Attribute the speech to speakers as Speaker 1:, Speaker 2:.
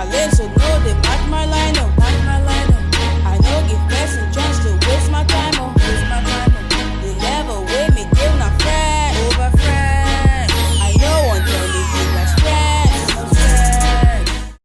Speaker 1: my legs are loaded.